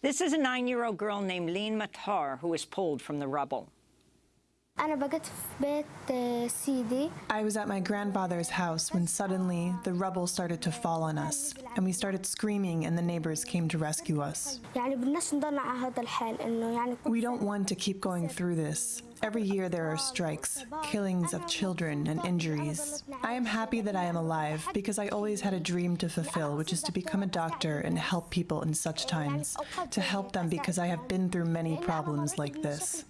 This is a nine-year-old girl named Lean Matar who was pulled from the rubble. I was at my grandfather's house when suddenly the rubble started to fall on us, and we started screaming, and the neighbors came to rescue us. We don't want to keep going through this. Every year there are strikes, killings of children, and injuries. I am happy that I am alive because I always had a dream to fulfill, which is to become a doctor and help people in such times, to help them because I have been through many problems like this.